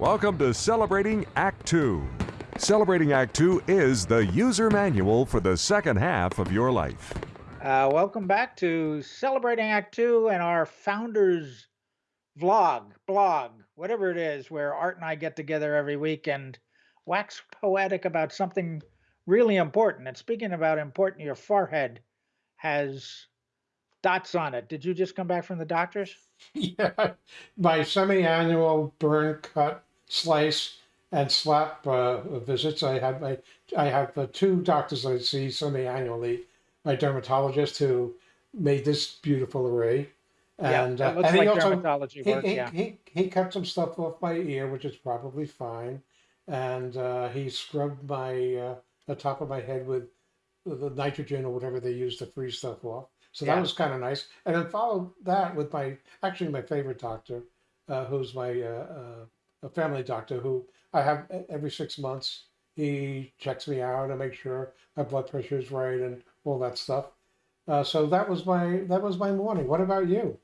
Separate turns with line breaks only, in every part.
Welcome to Celebrating Act Two. Celebrating Act Two is the user manual for the second half of your life.
Uh, welcome back to Celebrating Act Two and our founders vlog, blog, whatever it is, where Art and I get together every week and wax poetic about something really important. And speaking about important, your forehead has dots on it. Did you just come back from the doctor's?
Yeah, my semi-annual burn, cut, slice, and slap uh, visits. I have my I have uh, two doctors I see semi-annually. My dermatologist who made this beautiful array, and
yeah,
uh, and
like
he also
dermatology
he,
work.
he,
yeah.
he he cut some stuff off my ear, which is probably fine, and uh, he scrubbed my uh, the top of my head with the nitrogen or whatever they use to freeze stuff off. So that was kind of nice. And then followed that with my actually my favorite doctor, uh, who's my uh, uh, a family doctor who I have every six months. He checks me out and make sure my blood pressure is right and all that stuff. Uh, so that was my that was my morning. What about you?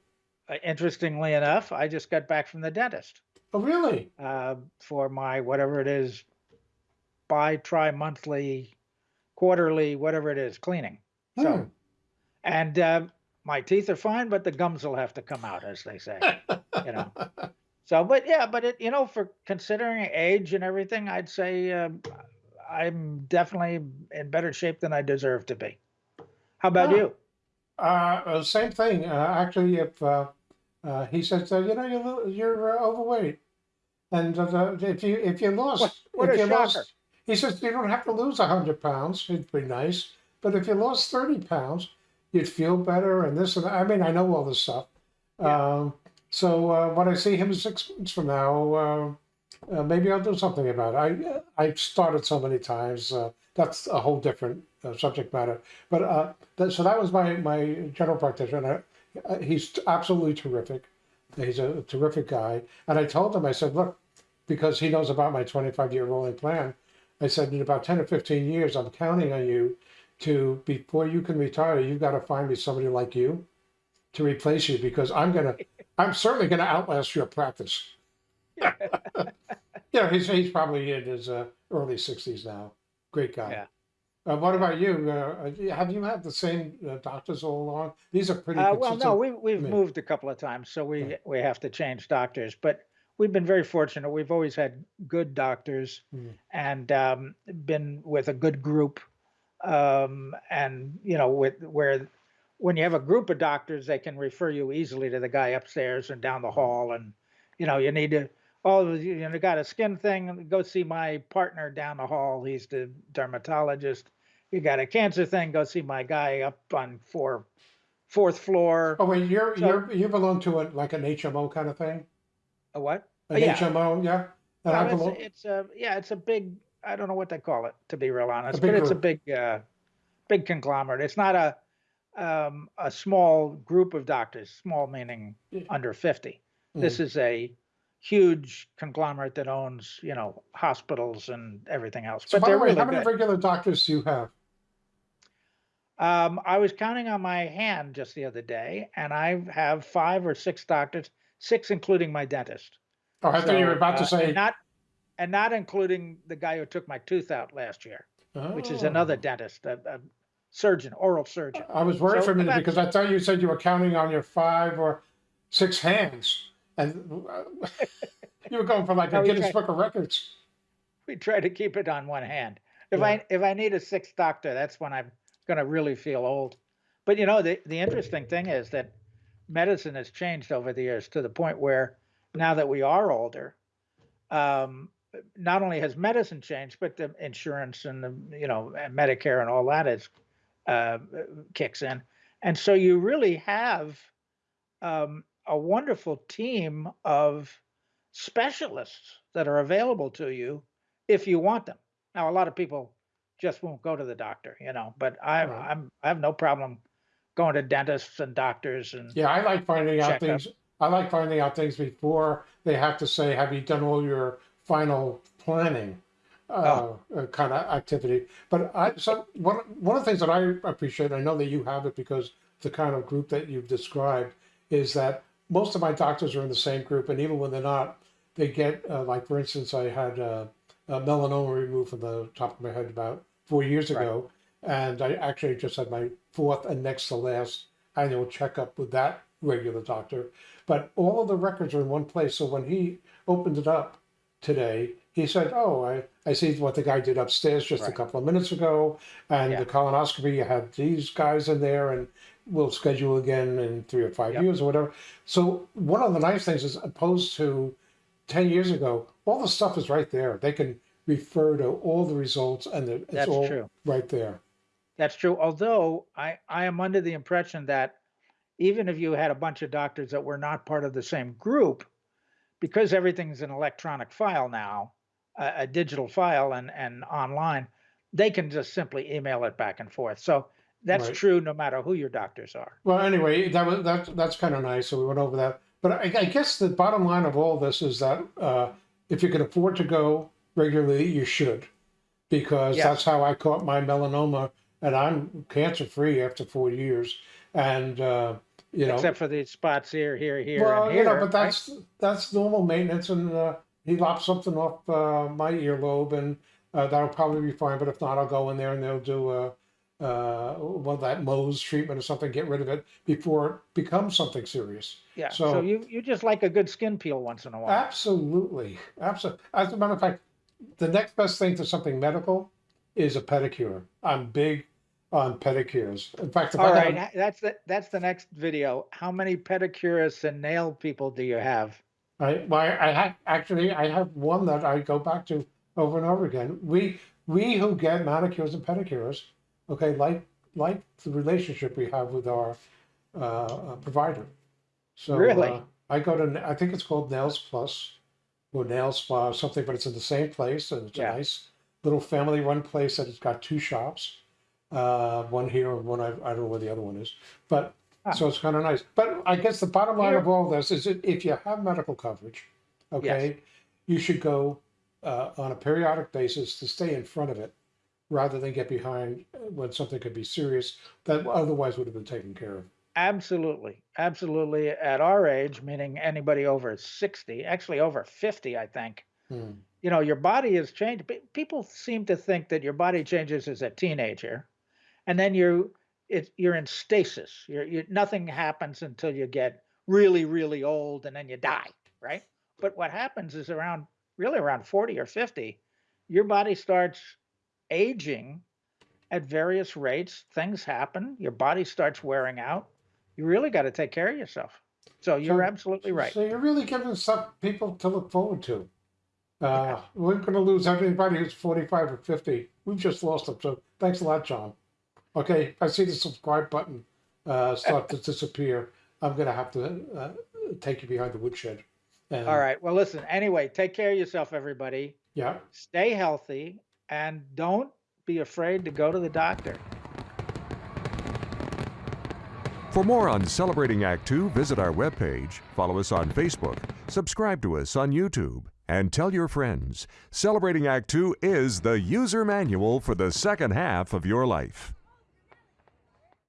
Uh, interestingly enough, I just got back from the dentist
Oh, really?
uh, for my whatever it is, bi, tri monthly, quarterly, whatever it is, cleaning. So,
Hmm.
and uh, my teeth are fine, but the gums will have to come out, as they say. you know. So, but yeah, but it, you know, for considering age and everything, I'd say um I'm definitely in better shape than I deserve to be. How about
Ah.
you?
Uh, uh, same thing. Uh, actually, if uh, uh, he says, uh, you know, you're, you're uh, overweight, and uh, if you if you lost,
What, what
if you
shocker!
lost, he says you don't have to lose hundred pounds. It'd be nice, but if you lost thirty pounds, you'd feel better, and this and that. I mean, I know all this stuff.
Yeah.
Um, so uh, when I see him six months from now, uh, uh, maybe I'll do something about it. I I've started so many times. Uh, that's a whole different uh, subject matter. But uh, that, so that was my my general practitioner. Uh, he's absolutely terrific. He's a terrific guy. And I told him, I said, look, because he knows about my 25 year rolling plan. I said, in about 10 or 15 years, I'm counting on you to before you can retire, you've got to find me somebody like you to replace you because I'm gonna, I'm certainly gonna outlast your practice. yeah, he's he's probably in his uh, early 60s now. Great guy.
Yeah.
Uh, what about you? Uh, have you had the same uh, doctors all along? These are pretty
Uh, well, no, we we've moved a couple of times, so we
Yeah.
we have to change doctors. But we've been very fortunate. We've always had good doctors
Mm.
and um, been with a good group. Um, and you know, with where when you have a group of doctors, they can refer you easily to the guy upstairs and down the hall. And you know, you need to. Oh, you know, got a skin thing. Go see my partner down the hall. He's the dermatologist. You got a cancer thing. Go see my guy up on four, fourth floor.
Oh wait, you're
So-
you're you belong to a like an HMO kind of thing?
A what?
An
Yeah.
HMO, yeah. I
it's,
belong.
it's a yeah, it's a big. I don't know what they call it to be real honest, but it's a big, uh, big conglomerate. It's not a um, a small group of doctors. Small meaning
Yeah.
under fifty.
Mm.
This is a huge conglomerate that owns you know hospitals and everything else.
So
but
by the way,
really
how many
good.
regular doctors do you have?
Um, I was counting on my hand just the other day, and I have five or six doctors, six including my dentist.
Oh, I thought you were
So,
about to
uh,
say.
and not and not including the guy who took my tooth out last year, which is
Oh.
another dentist, a, a surgeon, oral surgeon.
I was worried
So
for a minute because I thought you said you were counting on your five or six hands, and uh, you were going for like
No,
a Guinness Book of Records.
We try to keep it on one hand. If
Yeah.
I if I need a sixth doctor, that's when I'm going to really feel old. But you know, the the interesting thing is that medicine has changed over the years to the point where now that we are older, um, not only has medicine changed, but the insurance and the you know and Medicare and all that is uh, kicks in, and so you really have um, a wonderful team of specialists that are available to you if you want them. Now, a lot of people just won't go to the doctor, you know, but I,
Right.
I'm I have no problem going to dentists and doctors and
Yeah, I like finding out
up.
things. I like finding out things before they have to say, "Have you done all your final planning?" Uh, uh, kind of activity. But I so one one of the things that I appreciate, I know that you have it because the kind of group that you've described is that most of my doctors are in the same group, and even when they're not, they get uh, like for instance, I had uh, a melanoma removed from the top of my head about four years
Right.
ago, and I actually just had my fourth and next to last annual checkup with that regular doctor. But all of the records are in one place. So when he opened it up today, he said, "Oh, I, I see what the guy did upstairs just a couple of minutes ago, and
Yeah.
the colonoscopy you had these guys in there, and we'll schedule again in three or five
Yep.
years or whatever." So one of the nice things is, opposed to ten years ago, all the stuff is right there. They can refer to all the results, and it- it's
That's
all
true.
right there.
That's true. Although I, I am under the impression that even if you had a bunch of doctors that were not part of the same group, because everything's an electronic file now, a, a digital file and, and online, they can just simply email it back and forth. So that's
Right.
true no matter who your doctors are.
Well, anyway, that was that that's kind of nice. So we went over that. But I, I guess the bottom line of all this is that uh, if you can afford to go regularly, you should, because
Yes.
that's how I caught my melanoma, and I'm cancer free after four years. And uh, you know,
Except for these spots here, here, here,
well,
and
you know, but
right?
that's that's normal maintenance. And uh, he lopped something off uh, my earlobe, and uh, that'll probably be fine. But if not, I'll go in there and they'll do a. Uh, well, that Mohs treatment or something, get rid of it before it becomes something serious.
yeah. So,
so-
you you just like a good skin peel once in a while.
Absolutely, absolutely. As a matter of fact, the next best thing to something medical is a pedicure. I'm big on pedicures. In fact, if
All
I
right, that's the that's the next video. How many pedicurists and nail people do you have?
I, well, I have actually I have one that I go back to over and over again. We we who get manicures and pedicures, okay, like like the relationship we have with our uh, uh, provider. So
Really?
uh, I go to I think it's called Nails Plus or Nail Spa or something, but it's in the same place and it's
Yeah.
a nice little family run place that has got two shops, uh, one here and one I, I don't know where the other one is, but. So it's kind of nice. But I guess the bottom line of all this is that if you have medical coverage, okay, you should go uh, on a periodic basis to stay in front of it rather than get behind when something could be serious that otherwise would have been taken care of.
Absolutely, absolutely. At our age, meaning anybody over sixty, actually over fifty, I think.
Hmm.
You know, your body has changed. People seem to think that your body changes as a teenager, and then you it, you're in stasis. You're, you nothing happens until you get really, really old, and then you die, right? But what happens is around really around forty or fifty, your body starts aging at various rates. Things happen. Your body starts wearing out. You really got to take care of yourself. So you're
So-
absolutely right.
So you're really giving some people to look forward to. Uh, We're going to lose everybody who's 45 or 50. We've just lost them. So thanks a lot, John. Okay, I see the subscribe button uh, start to disappear, I'm going to have to uh, take you behind the woodshed. And,
All right. Well, listen, anyway, take care of yourself, everybody.
Yeah.
Stay healthy and don't be afraid to go to the doctor.
For more on Celebrating Act Two, visit our webpage, follow us on Facebook, subscribe to us on YouTube, and tell your friends. Celebrating Act Two is the user manual for the second half of your life.